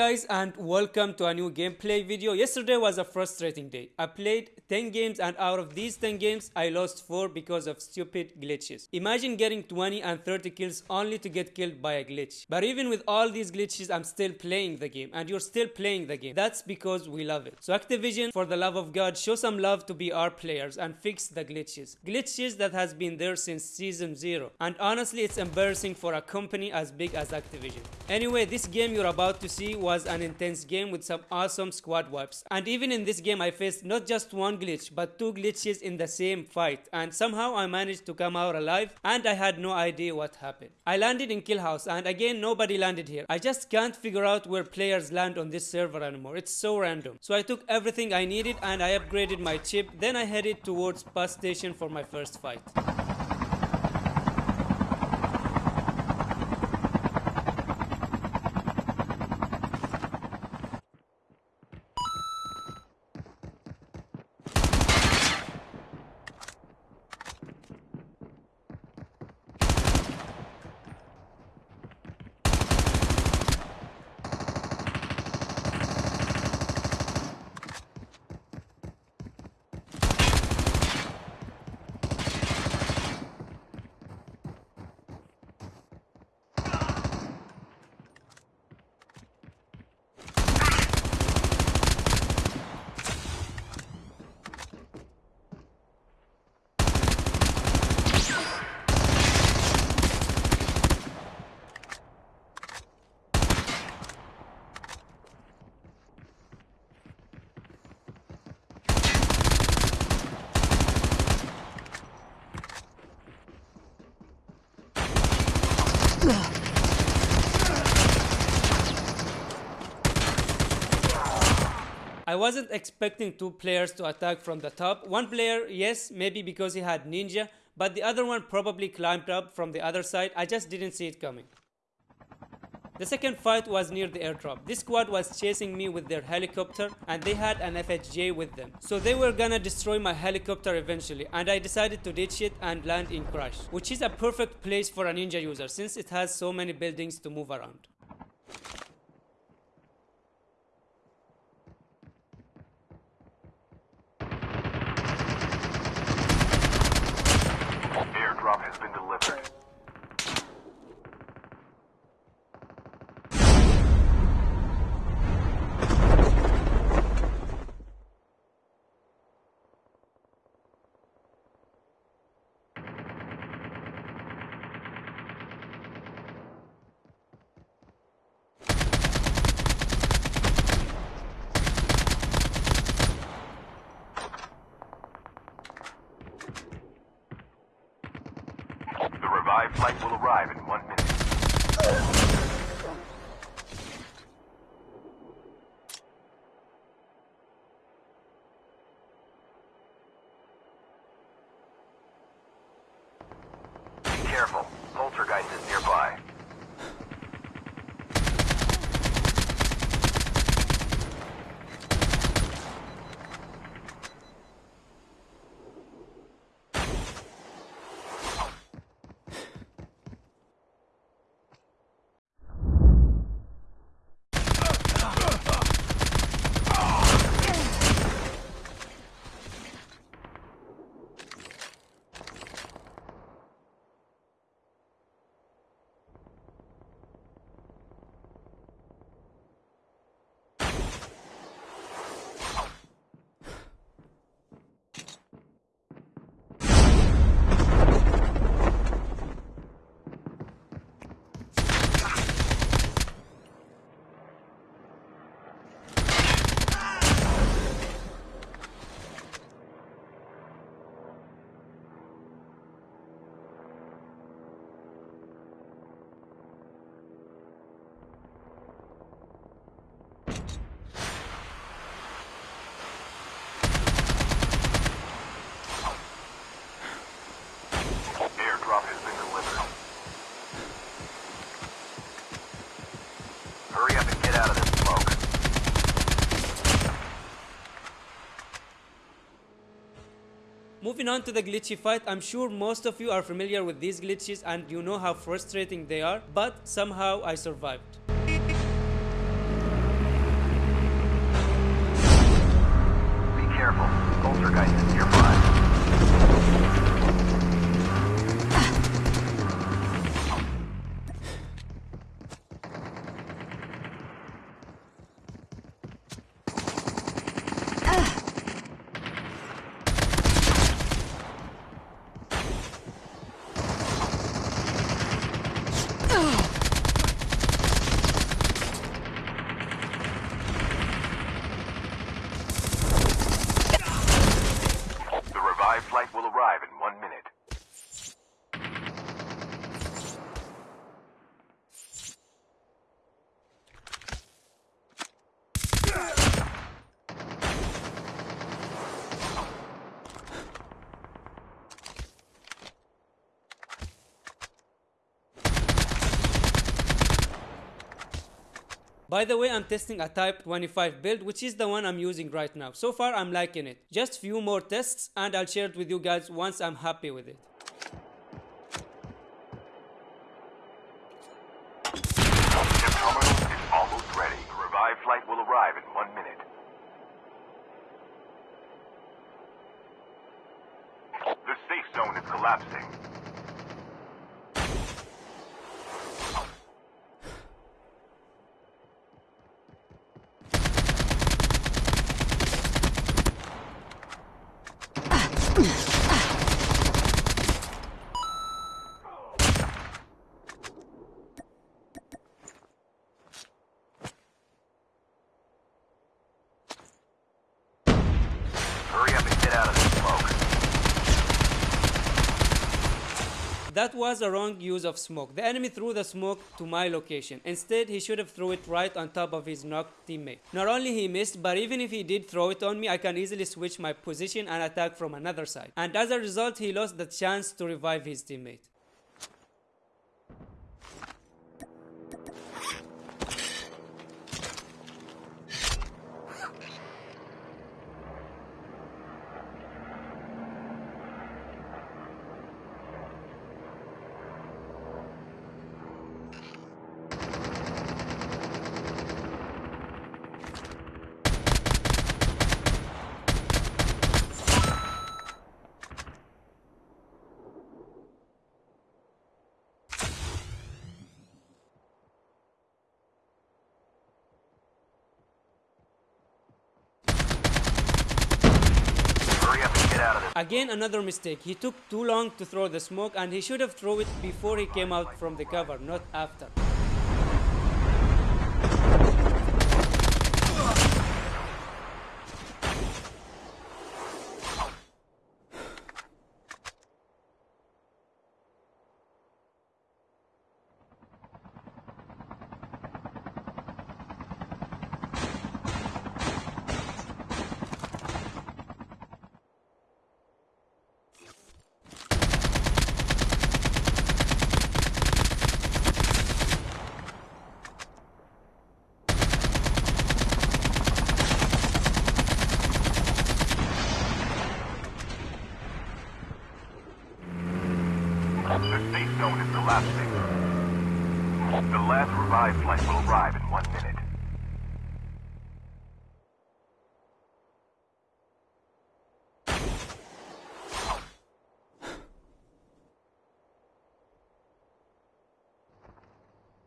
guys and welcome to a new gameplay video. Yesterday was a frustrating day. I played 10 games and out of these 10 games I lost 4 because of stupid glitches. Imagine getting 20 and 30 kills only to get killed by a glitch. But even with all these glitches I'm still playing the game and you're still playing the game. That's because we love it. So Activision for the love of god show some love to BR players and fix the glitches. Glitches that has been there since season 0 and honestly it's embarrassing for a company as big as Activision. Anyway this game you're about to see was an intense game with some awesome squad wipes. And even in this game I faced not just one glitch but two glitches in the same fight and somehow I managed to come out alive and I had no idea what happened. I landed in kill house and again nobody landed here. I just can't figure out where players land on this server anymore. It's so random. So I took everything I needed and I upgraded my chip then I headed towards bus station for my first fight. I wasn't expecting two players to attack from the top. One player, yes, maybe because he had ninja, but the other one probably climbed up from the other side. I just didn't see it coming. The second fight was near the airdrop. This squad was chasing me with their helicopter and they had an FHJ with them. So they were gonna destroy my helicopter eventually and I decided to ditch it and land in Crash, which is a perfect place for a ninja user since it has so many buildings to move around. Airdrop has been delivered. Revived flight will arrive in one minute. Be careful. Poltergeist is nearby. Airdrop has been delivered. Hurry up and get out of this smoke. Moving on to the glitchy fight, I'm sure most of you are familiar with these glitches and you know how frustrating they are, but somehow I survived. Poltergeist is nearby. The revived flight will arrive in one minute. By the way, I'm testing a Type 25 build, which is the one I'm using right now. So far, I'm liking it. Just few more tests, and I'll share it with you guys once I'm happy with it. The terminal is almost ready. The revived flight will arrive in one minute. The safe zone is collapsing. Hurry up and get out of the smoke. That was a wrong use of smoke. The enemy threw the smoke to my location. Instead, he should have threw it right on top of his knocked teammate. Not only he missed, but even if he did throw it on me, I can easily switch my position and attack from another side. And as a result, he lost the chance to revive his teammate. Again, another mistake. He took too long to throw the smoke and he should have thrown it before he came out from the cover, not after. The safe zone is collapsing. The last revived flight will arrive in one minute.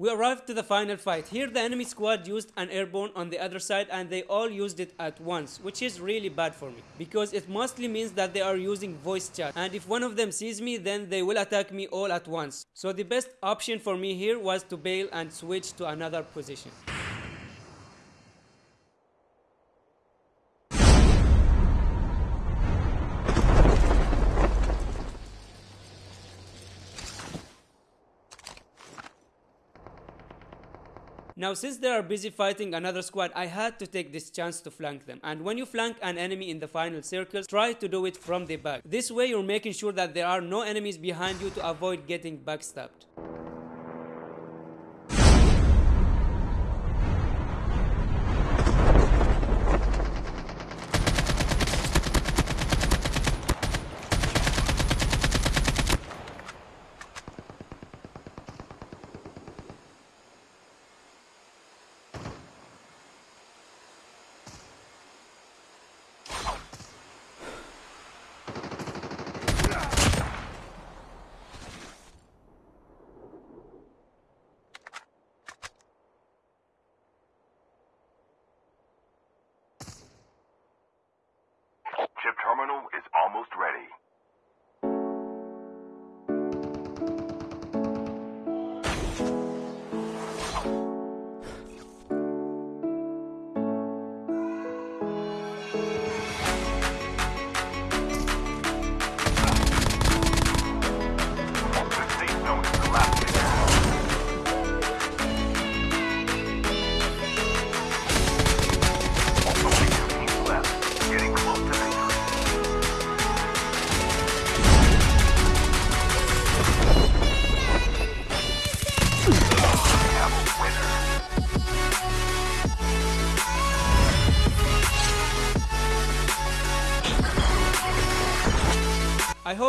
We arrived to the final fight. Here the enemy squad used an airborne on the other side and they all used it at once, which is really bad for me. Because it mostly means that they are using voice chat and if one of them sees me then they will attack me all at once. So the best option for me here was to bail and switch to another position. Now, since they are busy fighting another squad, I had to take this chance to flank them. And when you flank an enemy in the final circles, try to do it from the back. This way, you're making sure that there are no enemies behind you to avoid getting backstabbed.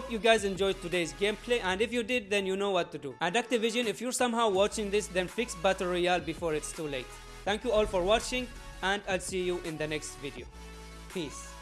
Hope you guys enjoyed today's gameplay and if you did then you know what to do. And Activision if you're somehow watching this then fix Battle Royale before it's too late. Thank you all for watching and I'll see you in the next video. Peace.